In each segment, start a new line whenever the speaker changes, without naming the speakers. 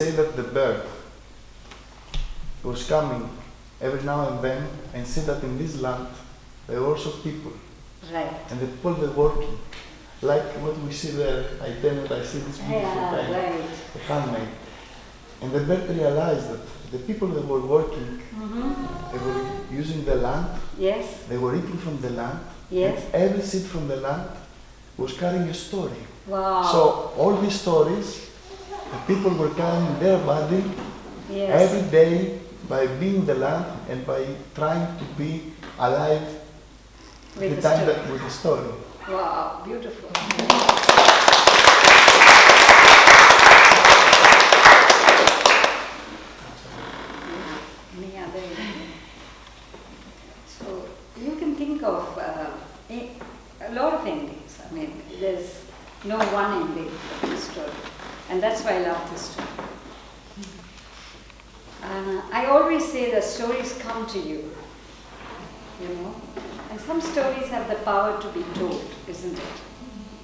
say that the bird was coming every now and then and see that in this land there were also people.
Right.
And the people were working. Like what we see there, I and I see this beautiful
Yeah,
paint,
right.
the handmade. And the bird realized that the people that were working,
Mm-hmm.
they were using the land,
Yes,
they were eating from the land,
yes.
and every seed from the land was carrying a story.
Wow.
So all these stories, the people were carrying their body
yes.
every day by being the land and by trying to be alive
With
the
the
time
story.
that with the story.
Wow, beautiful. Any other? So you can think of uh, a a lot of endings. I mean, there's no one ending for this story, and that's why I love this story. Uh, I always say that stories come to you, you know, and some stories have the power to be told, isn't it?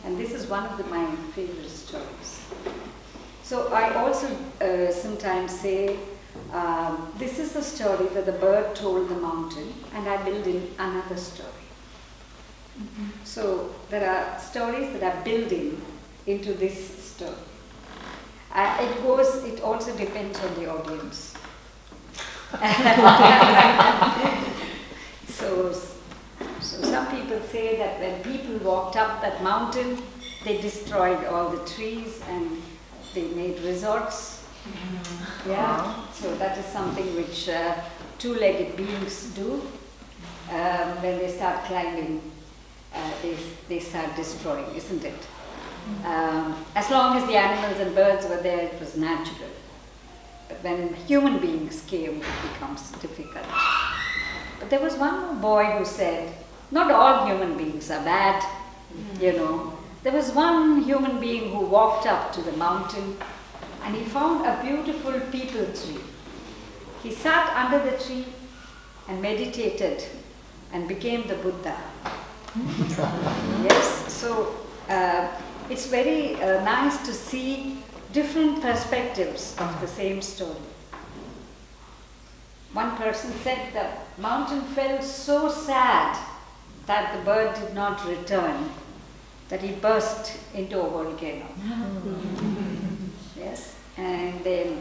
And this is one of the, my favorite stories. So I also uh, sometimes say, um, this is the story that the bird told the mountain, and I build in another story. So there are stories that are building into this story. Uh, it goes, it also depends on the audience. so, so some people say that when people walked up that mountain, they destroyed all the trees and they made resorts. Yeah, so that is something which uh, two-legged beings do. Um, when they start climbing, uh, they, they start destroying, isn't it? Um, as long as the animals and birds were there, it was natural. But when human beings came, it becomes difficult. But there was one boy who said, not all human beings are bad, you know. There was one human being who walked up to the mountain and he found a beautiful peepal tree. He sat under the tree and meditated and became the Buddha. yes, so uh, it's very uh, nice to see different perspectives of the same story. One person said the mountain felt so sad that the bird did not return, that he burst into a volcano. yes, and then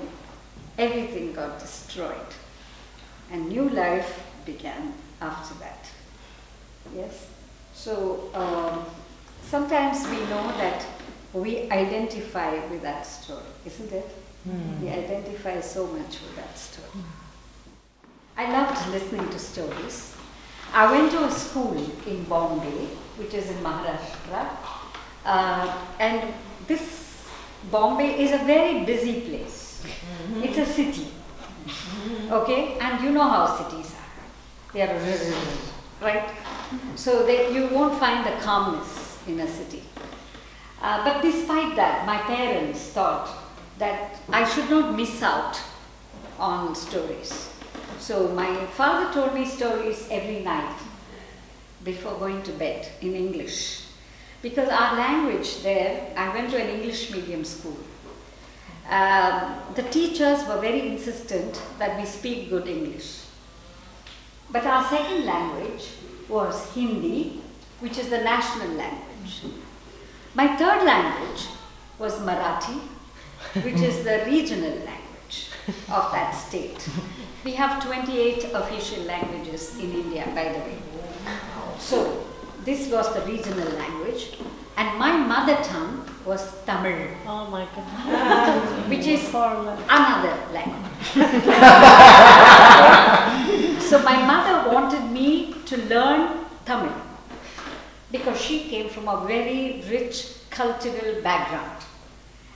everything got destroyed, and new life began after that. Yes, so um, sometimes we know that we identify with that story, isn't it? We identify so much with that story. I loved listening to stories. I went to a school in Bombay, which is in Maharashtra, uh, and this Bombay is a very busy place. It's a city, okay, and you know how cities are. They are right, so that you won't find the calmness in a city. Uh, but despite that, my parents thought that I should not miss out on stories. So my father told me stories every night before going to bed in English. Because our language there, I went to an English medium school. Um, the teachers were very insistent that we speak good English. But our second language was Hindi, which is the national language. My third language was Marathi, which is the regional language of that state. We have 28 official languages in India, by the way. So, this was the regional language, and my mother tongue was Tamil,
Oh my god.
which is another language. so my mother wanted me to learn Tamil because she came from a very rich cultural background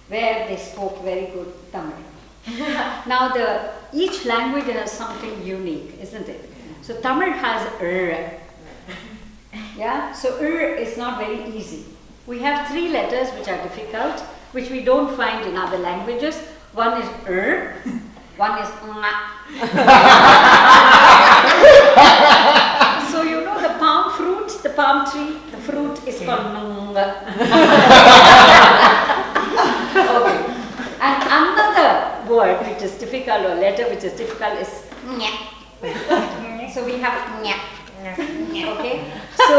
where they spoke very good Tamil. now the each language has something unique, isn't it? So Tamil has r. Yeah, so r is not very easy. We have three letters which are difficult, which we don't find in other languages. One is r, one is so you know the palm fruit, the palm tree, the fruit is called okay. And another word which is difficult or letter which is difficult is so we have. Okay, so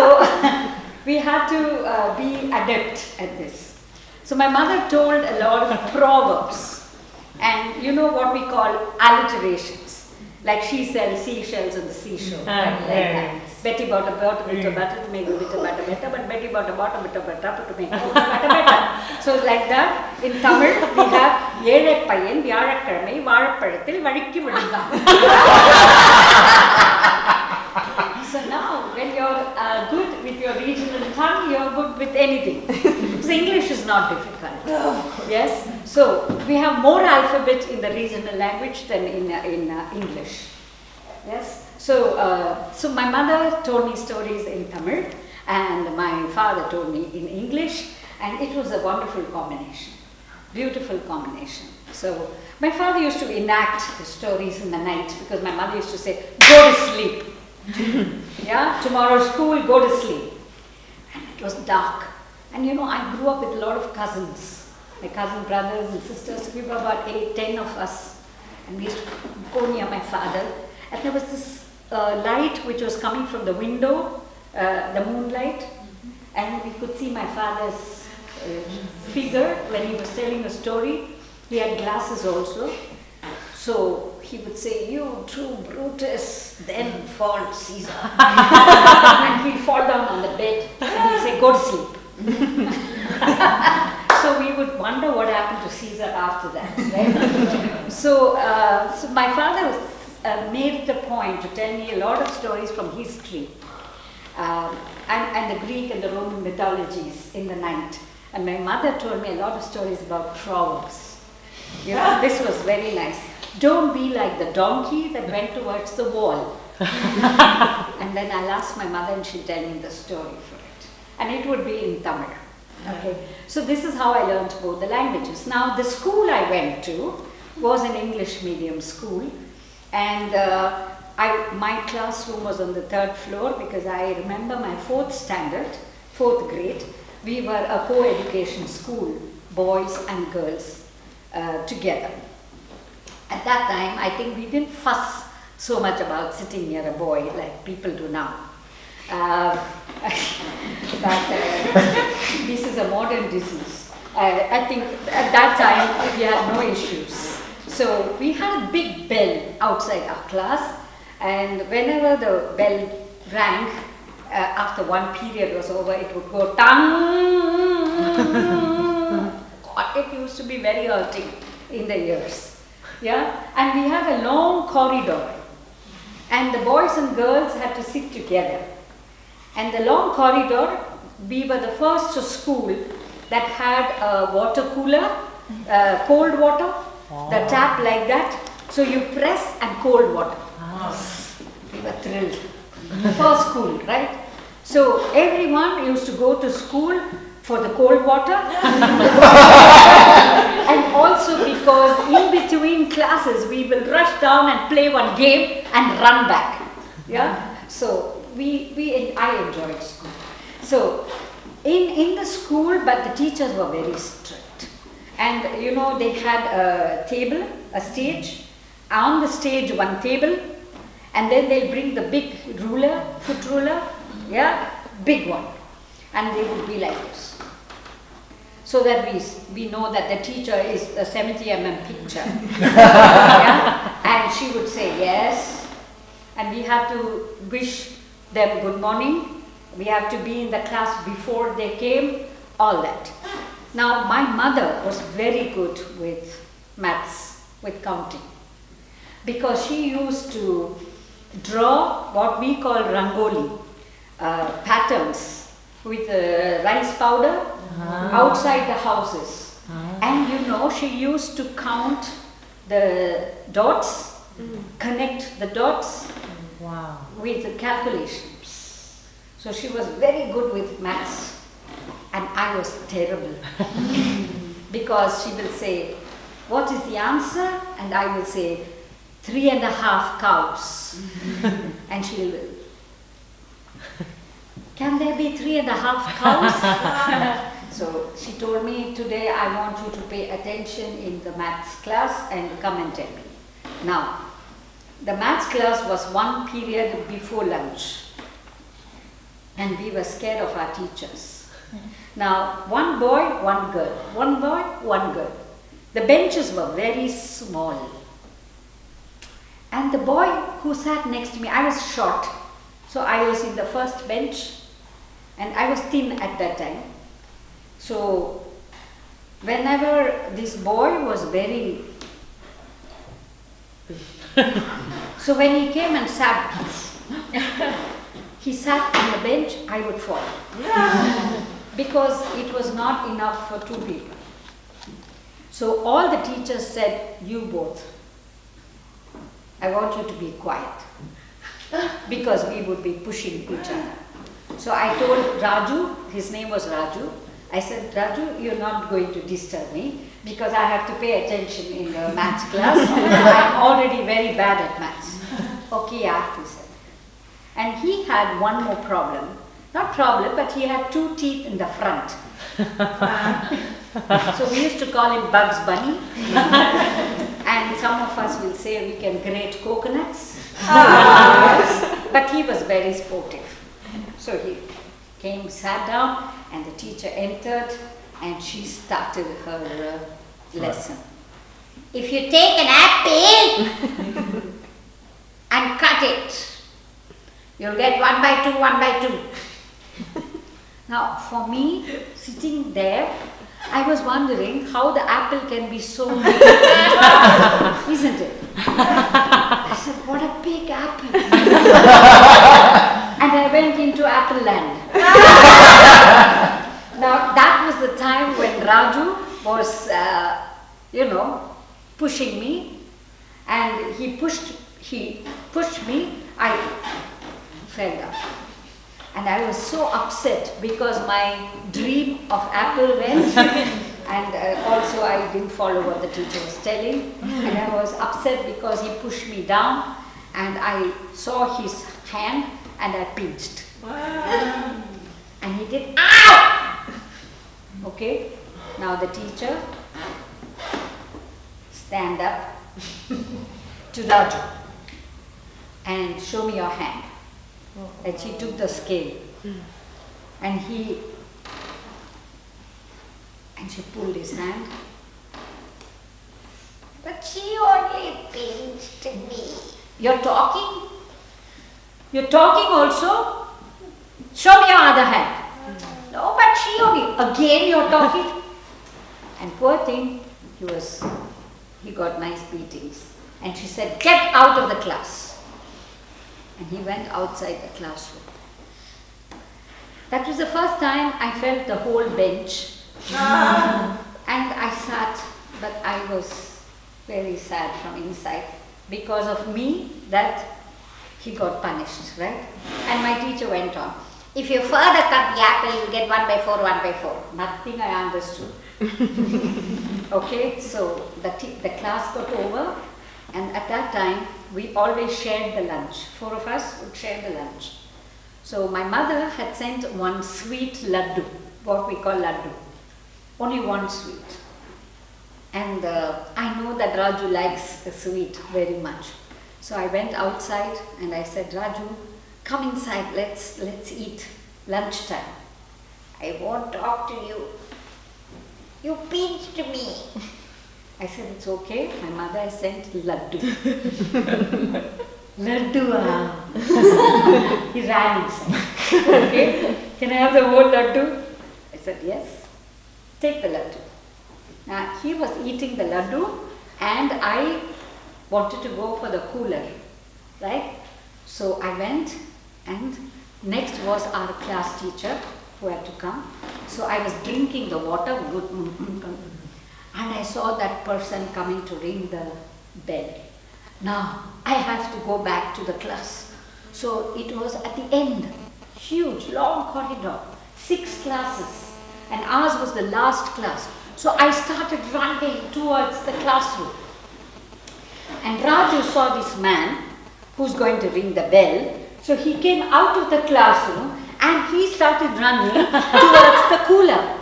we have to uh, be adept at this. So my mother told a lot of proverbs, and you know what we call alliterations, like she sells seashells on the seashore,
Ah,
right? like
yeah,
that. Betty bought a bought a bit of butter to make a bit of butter better, but Betty bought a bought a bit of butter to make a bit of butter better. So like that, in Tamil we have ஏழை பையன் வியாழக்கிழமை வாழைப்பழத்தில் வழுக்கி விழுந்தான். so now, when you're uh, good with your regional tongue, you're good with anything. so English is not difficult. Yes. So we have more alphabet in the regional language than in uh, in uh, English. Yes. So uh, so my mother told me stories in Tamil, and my father told me in English, and it was a wonderful combination, beautiful combination. So my father used to enact the stories in the night because my mother used to say, "Go to sleep." yeah, tomorrow school, go to sleep. And it was dark. And you know, I grew up with a lot of cousins, my cousin brothers and sisters. We were about eight, ten of us. And we used to go near my father. And there was this uh, light which was coming from the window, uh, the moonlight. And we could see my father's uh, figure when he was telling a story. He had glasses also. So he would say, You true Brutus, then fall Caesar. and he'd fall down on the bed and he'd say, Go to sleep. so we would wonder what happened to Caesar after that, right? so, uh, so my father uh, made the point to tell me a lot of stories from history um, and, and the Greek and the Roman mythologies in the night. And my mother told me a lot of stories about proverbs. You know, this was very nice. Don't be like the donkey that went towards the wall. and then I'll ask my mother and she'll tell me the story for it. And it would be in Tamil. Okay. So this is how I learned both the languages. Now the school I went to was an English medium school and uh, I, my classroom was on the third floor because I remember my fourth standard, fourth grade, we were a co-education school, boys and girls uh, together. At that time, I think we didn't fuss so much about sitting near a boy like people do now. Uh, but uh, this is a modern disease. Uh, I think at that time we had no issues. So we had a big bell outside our class, and whenever the bell rang, uh, after one period was over, it would go tang. God, it used to be very hurting in the ears. Yeah, and we have a long corridor, and the boys and girls had to sit together. And the long corridor, we were the first school that had a water cooler, uh, cold water, the tap like that. So you press and cold water. We were thrilled. First school, right? So everyone used to go to school for the cold water. And also because in between classes we will rush down and play one game and run back. Yeah. So we, we I enjoyed school. So in in the school, but the teachers were very strict, and you know they had a table, a stage, on the stage one table, and then they'll bring the big ruler, foot ruler, yeah, big one, and they would be like this so that we, we know that the teacher is a 70 mm picture. yeah? And she would say yes, and we have to wish them good morning. We have to be in the class before they came, all that. Now, my mother was very good with maths, with counting, because she used to draw what we call rangoli, uh, patterns with uh, rice powder ah. outside the houses. Ah. And you know, she used to count the dots, mm. connect the dots
Wow.
with the calculations. So she was very good with maths, and I was terrible because she will say, What is the answer? And I will say, Three and a half cows. and she will, Can there be three and a half cows? So she told me today I want you to pay attention in the maths class and come and tell me. Now, the maths class was one period before lunch and we were scared of our teachers. Now, one boy, one girl, one boy, one girl. The benches were very small. And the boy who sat next to me, I was short, so I was in the first bench and I was thin at that time. So, whenever this boy was very so when he came and sat, he sat on the bench, I would fall. because it was not enough for two people. So all the teachers said, you both, I want you to be quiet. because we would be pushing each other. So I told Raju, his name was Raju, I said, Raju, you're not going to disturb me because I have to pay attention in the maths class. I'm already very bad at maths. Okay, yeah, he said. And he had one more problem. Not problem, but he had two teeth in the front. so we used to call him Bugs Bunny. and some of us will say we can grate coconuts. but he was very sportive. So he came, sat down, and the teacher entered and she started her uh, lesson. If you take an apple and cut it, you'll get one by two, one by two. now, for me, sitting there, I was wondering how the apple can be so big, isn't it? I said, what a big apple. And I went into Apple Land. now, that was the time when Raju was, uh, you know, pushing me, and he pushed, he pushed me, I fell down. And I was so upset because my dream of apple went. And uh, also I didn't follow what the teacher was telling. And I was upset because he pushed me down. And I saw his hand and I pinched. And he did, ow! Okay, now the teacher, stand up to Raju and show me your hand. Oh. And she took the scale hmm. and he, and she pulled his hand.
But she only pinched me.
You're talking? You're talking also? Show me your other hand. No, but she only, again you're talking? And poor thing, he was, he got nice beatings. And she said, get out of the class. And he went outside the classroom. That was the first time I felt the whole bench. and I sat, but I was very sad from inside because of me that he got punished, right? And my teacher went on. If you further cut the apple, you get one by four, one by four. Nothing I understood. okay, so the, the class got over, and at that time we always shared the lunch. Four of us would share the lunch. So my mother had sent one sweet laddu, what we call laddu. Only one sweet. And uh, I know that Raju likes the sweet very much. So I went outside and I said, Raju, come inside, let's, let's eat lunchtime.
I won't talk to you. You pinched me.
I said, it's okay. My mother has sent laddu. laddu, ah. he ran inside. okay, can I have the whole laddu? I said, yes. Take the laddu. Now, he was eating the laddu and I wanted to go for the cooler, right? So I went and next was our class teacher who had to come. So I was drinking the water and I saw that person coming to ring the bell. Now I have to go back to the class. So it was at the end, huge, long corridor, six classes, and ours was the last class. So I started running towards the classroom. And Raju saw this man who's going to ring the bell. So he came out of the classroom and he started running towards the cooler.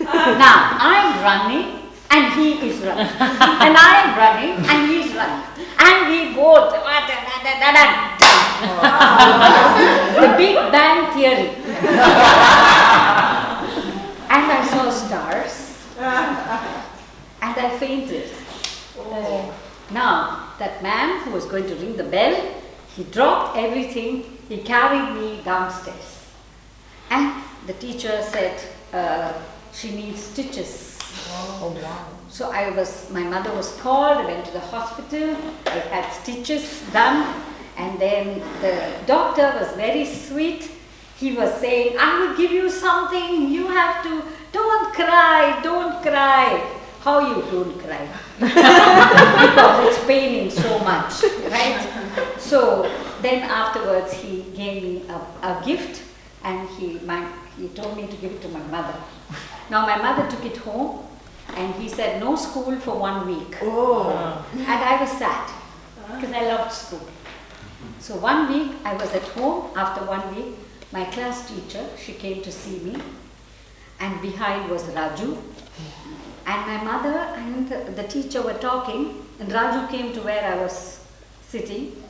now I'm running and he is running. and I am running and he is running. And we both the Big Bang Theory. and I saw stars and I fainted. Oh. Now, that man who was going to ring the bell, he dropped everything, he carried me downstairs. And the teacher said uh, she needs stitches.
Oh wow.
So I was, my mother was called, I went to the hospital, I had stitches done, and then the doctor was very sweet. He was saying, I will give you something, you have to, don't cry, don't cry. How you don't cry? because it's paining so much, right? So then afterwards he gave me a, a gift and he, my, he told me to give it to my mother. Now my mother took it home and he said no school for one week.
Oh.
And I was sad because I loved school. So one week I was at home. After one week, my class teacher, she came to see me and behind was Raju. And my mother and the teacher were talking and Raju came to where I was sitting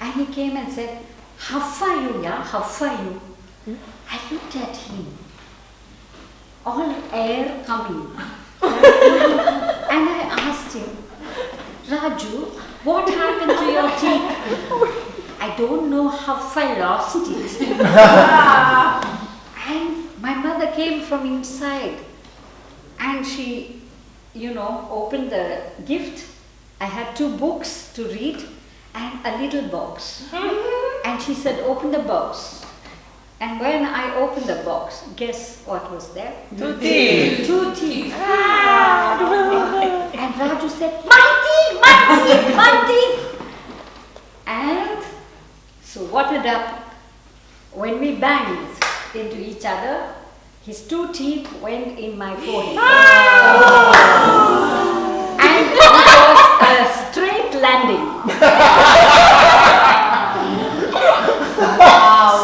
and he came and said, how far you, yeah? How far you? Hmm? I looked at him. All air coming. and I asked him, Raju, what happened to your teeth? I don't know how I lost it. and my mother came from inside and she, you know, opened the gift. I had two books to read and a little box. Mm-hmm. And she said, open the box. And when I opened the box, guess what was there?
Two teeth.
Two teeth. Ah. and Raju said, My teeth, my teeth, my teeth. And so what ended up, when we banged into each other, his two teeth went in my forehead. and it was a straight landing.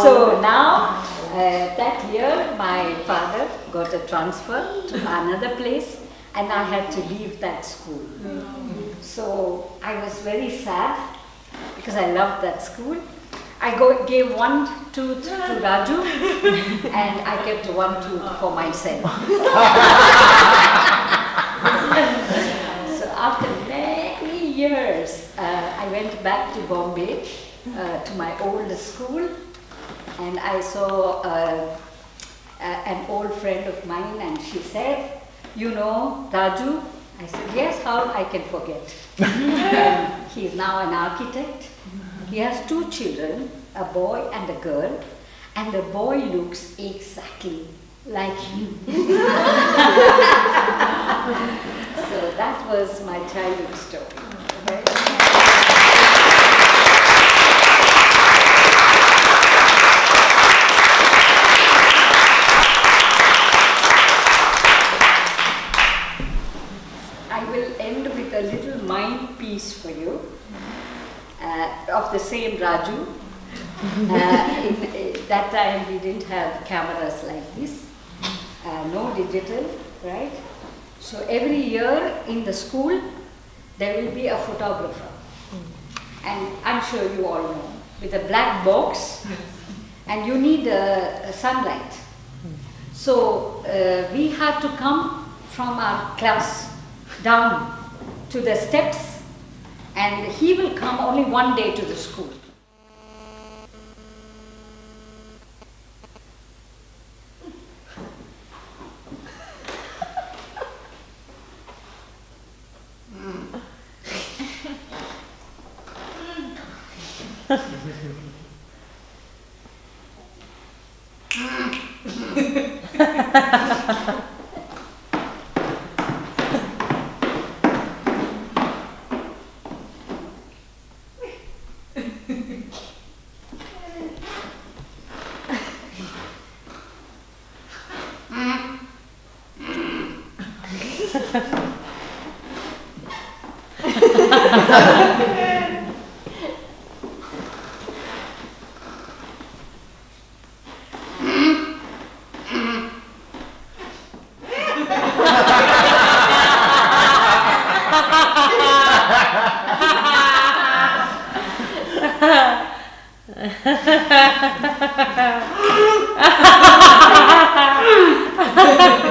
So now, uh, that year, my father got a transfer to another place and I had to leave that school. So I was very sad because I loved that school. I go, gave one tooth to Raju and I kept one tooth for myself. so after many years, uh, I went back to Bombay uh, to my old school and I saw uh, an old friend of mine and she said, you know, Raju? I said, yes, how I can forget. He is now an architect. He has two children, a boy and a girl, and the boy looks exactly like him. so that was my childhood story. Okay? I will end with a little mind piece for you uh, of the same Raju. Uh, in, uh, that time we didn't have cameras like this, uh, no digital, right? So every year in the school there will be a photographer, and I'm sure you all know, with a black box, and you need uh, sunlight. So uh, we had to come from our class down to the steps and he will come only one day to the school. Ha ha ha ha!